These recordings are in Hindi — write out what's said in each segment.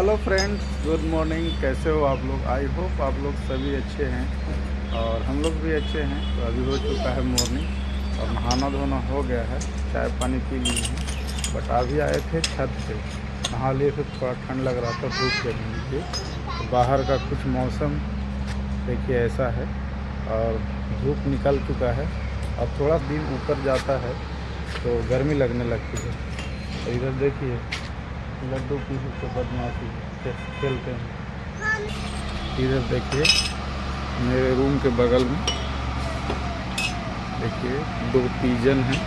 हेलो फ्रेंड्स गुड मॉर्निंग कैसे हो आप लोग? आई होप आप लोग सभी अच्छे हैं और हम लोग भी अच्छे हैं। तो अभी हो चुका है मॉर्निंग और नहाना धोना हो गया है। चाय पानी पी लिए हैं। बट अभी आए थे छत पे। नहा लिए थे, थोड़ा ठंड लग रहा था, धूप के नीचे तो बाहर का कुछ मौसम देखिए, ऐसा है। और धूप निकल चुका है। अब थोड़ा दिन ऊपर जाता है तो गर्मी लगने लगती है। इधर देखिए लड्डू की तो बदमाशी खेलते हैं। इधर देखिए मेरे रूम के बगल में देखिए दो पीजन हैं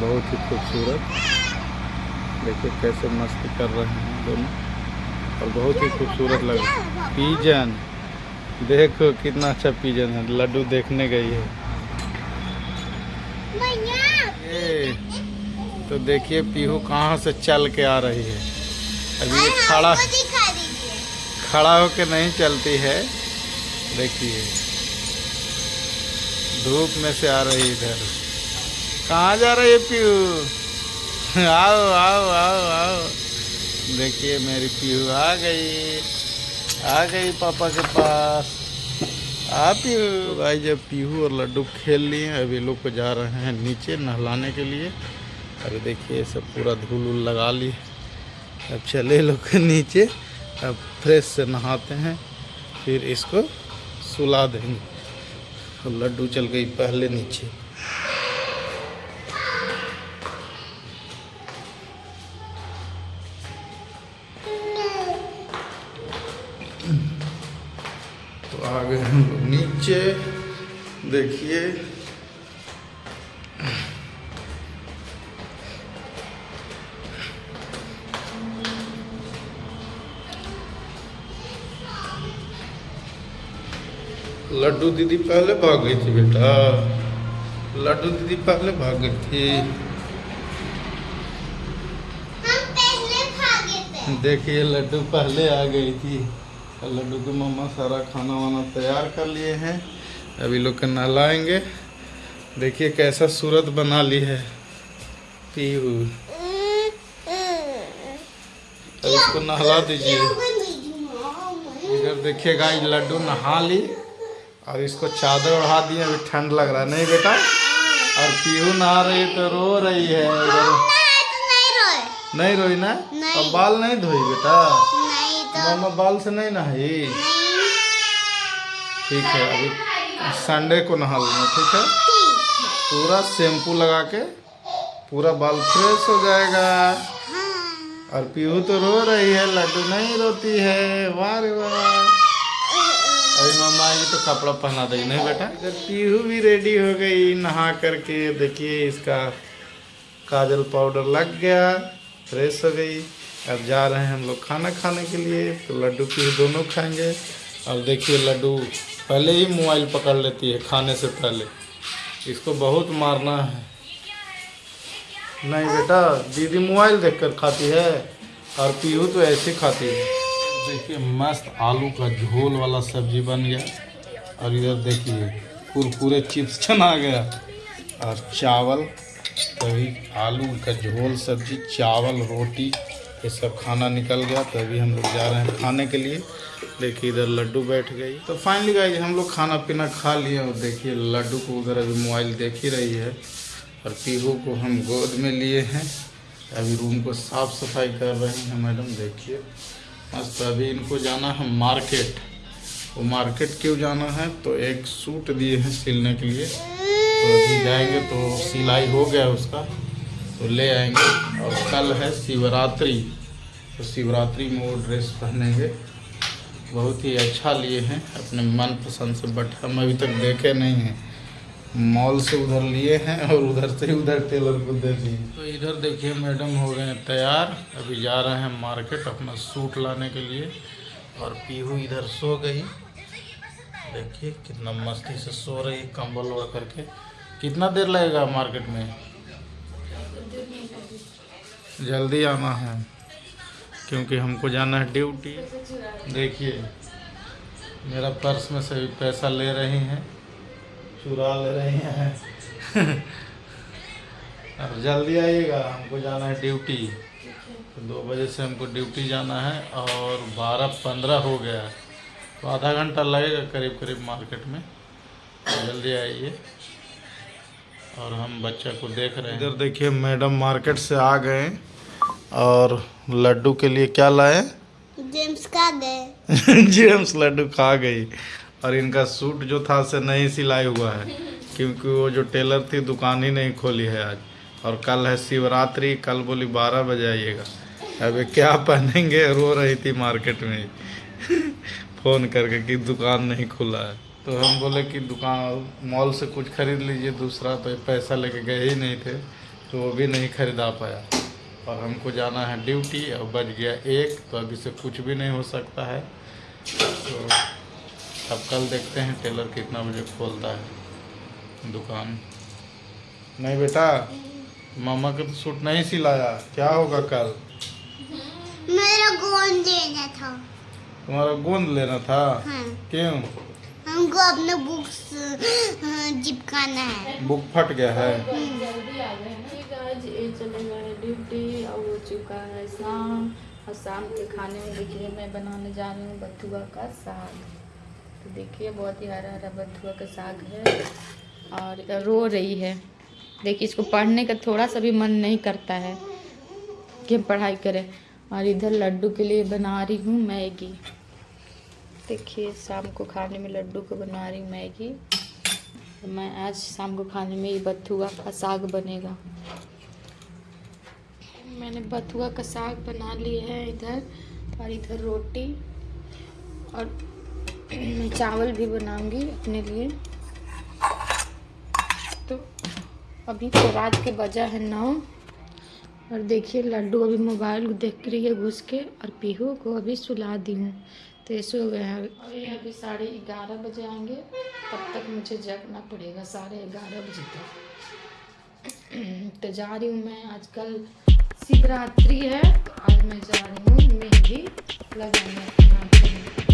बहुत ही खूबसूरत। देखिए कैसे मस्ती कर रहे हैं दोनों और बहुत ही खूबसूरत लग रहा है। पीजन देखो कितना अच्छा पीजन है लड्डू देखने गई है। ये। तो देखिए पीहू कहाँ से चल के आ रही है। अभी ये खड़ा खड़ा होके नहीं चलती है। देखिए। धूप में से आ रही इधर। कहाँ जा रही है पीहू? आओ आओ आओ आओ। देखिए मेरी पीहू आ गई। आ गई पापा के पास। आ पीहू। भाई जब पीहू और लड्डू खेल लिए अभी लोग को जा रहे हैं नीचे नहलाने के लिए। अभी देखिए, सब पूरा धूल उल लगा ली अब चले लोग नीचे, अब फ्रेश से नहाते हैं, फिर इसको सुला देंगे। और लड्डू चल गई पहले नीचे। तो आ गए हम लोग नीचे। देखिए लड्डू दीदी पहले भाग गई थी बेटा। लड्डू दीदी पहले भाग गई थी। देखिए लड्डू पहले आ गई थी। लड्डू की मम्मा सारा खाना वाना तैयार कर लिए हैं। अभी लोग नहलाएँगे। देखिए कैसा सूरत बना ली है। पीहू। अब इसको नहला दीजिए। इधर देखिए गाइस लड्डू नहा ली। और इसको चादर ओढ़ा दिए अभी ठंड लग रहा है। नहीं बेटा? और पीहू नहा रही तो रो रही है इधर। नहीं रोई ना? और बाल नहीं धोई बेटा? मामा बाल से नहीं नहाई? ठीक है अभी संडे को नहा लेना ठीक है? पूरा शैम्पू लगा के पूरा बाल फ्रेश हो जाएगा। और पीहू तो रो रही है लड्डू नहीं रोती है। वाह रे वाह। अभी मम्मा आएगी तो कपड़ा पहना देगी नहीं बेटा? इधर पीहू भी रेडी हो गई, नहा करके, देखिए इसका काजल पाउडर लग गया फ्रेश हो गई। अब जा रहे हैं हम लोग खाना खाने के लिए तो लड्डू पीहू दोनों खाएँगे। अब देखिए लड्डू पहले ही मोबाइल पकड़ लेती है, खाने से पहले। इसको बहुत मारना है। नहीं बेटा, दीदी मोबाइल देखकर खाती है, और पीहू तो ऐसे खाती है। देखिए, मस्त आलू का झोल वाला सब्ज़ी बन गया। और इधर देखिए, कुरकुरे चिप्स छना गया। और चावल, तभी आलू का झोल, सब्ज़ी, चावल, रोटी, ये सब खाना निकल गया। तभी हम लोग जा रहे हैं खाने के लिए। देखिए, इधर लड्डू बैठ गई तो फाइनली गाइज़ हम लोग खाना पीना खा लिए और देखिए, लड्डू को उधर अभी मोबाइल देख ही रही है। और पीहू को हम गोद में लिए हैं। अभी रूम को साफ़ सफ़ाई कर रहे हैं। मैडम, देखिए। मस्त अभी इनको जाना है मार्केट। वो मार्केट क्यों जाना है? तो एक सूट दिए हैं सिलने के लिए। तो अभी जाएँगे तो सिलाई हो गया उसका। तो ले आएँगे। और कल है शिवरात्रि। तो शिवरात्रि में वो ड्रेस पहनेंगे। बहुत ही अच्छा लिए हैं। अपने मन पसंद से, बट हम अभी तक देखे नहीं हैं। मॉल से उधर लिए हैं और उधर से उधर टेलर को दे दिए। तो इधर देखिए मैडम हो गए तैयार। अभी जा रहे हैं मार्केट अपना सूट लाने के लिए और पीहू इधर सो गई। देखिए कितना मस्ती से सो रही कंबल ओढ़ करके। कितना देर लगेगा मार्केट में? जल्दी आना है, क्योंकि हमको जाना है ड्यूटी। देखिए, मेरा पर्स में से भी पैसा ले रही हैं। चुरा ले रही हैं। अब जल्दी आइएगा हमको जाना है ड्यूटी। तो दो बजे से हमको ड्यूटी जाना है और बारह पंद्रह हो गया। है तो आधा घंटा लगेगा करीब करीब मार्केट में। तो जल्दी आइए। और हम बच्चा को देख रहे हैं। इधर देखिए मैडम मार्केट से आ गए और लड्डू के लिए क्या लाए जेम्स का गए। जेम्स लड्डू खा गई। और इनका सूट जो था से नहीं सिलाई हुआ है, क्योंकि वो जो टेलर थी दुकान ही नहीं खोली है आज। और कल है शिवरात्रि, कल बोली बारह बजे आइएगा। अबे क्या पहनेंगे? रो रही थी मार्केट में। फ़ोन करके कि दुकान नहीं खुला है। तो हम बोले कि दुकान, मॉल से कुछ खरीद लीजिए, दूसरा तो पैसा लेके गए ही नहीं थे तो वो भी नहीं खरीदा पाया। और हमको जाना है ड्यूटी और बज गया एक तो अभी से कुछ भी नहीं हो सकता है। तो अब कल देखते हैं टेलर कितना बजे खोलता है दुकान। नहीं बेटा मामा का तो सूट नहीं सिलाया। क्या होगा कल? मेरा गोंद देना था। तुम्हारा गोंद लेना था? हाँ। क्यों? हमको अपने बुक्स चिपकाना है। बुक फट गया है। जल्दी आ गए ना गाइस ये चले गए ड्यूटी और हो चुका है शाम। और शाम के खाने में देखिए मैं बनाने जा रही हूँ बथुआ का साग। तो देखिए, बहुत ही हरा हरा बथुआ का साग है और रो रही है। देखिए, इसको पढ़ने का थोड़ा सा भी मन नहीं करता है कि हम पढ़ाई करें। और इधर लड्डू के लिए बना रही हूँ मैगी। देखिए, शाम को खाने में लड्डू को बना रही हूँ मैगी। तो मैं आज शाम को खाने में ये बथुआ का साग बनेगा। मैंने बथुआ का साग बना लिया है इधर और इधर रोटी और चावल भी बनाऊँगी अपने लिए। तो अभी तो रात के बजा है नौ। और देखिए, लड्डू अभी मोबाइल देख रही है घुस के, और पीहू को अभी सुला दी हूँ। तो ये सो गया है। अभी अभी साढ़े ग्यारह बजे आएँगे, तब तक मुझे जगना पड़ेगा साढ़े ग्यारह बजे तक। तो जा रही हूँ मैं। आजकल शिवरात्रि है तो आज मैं जा रही हूँ मेहंदी लगाने।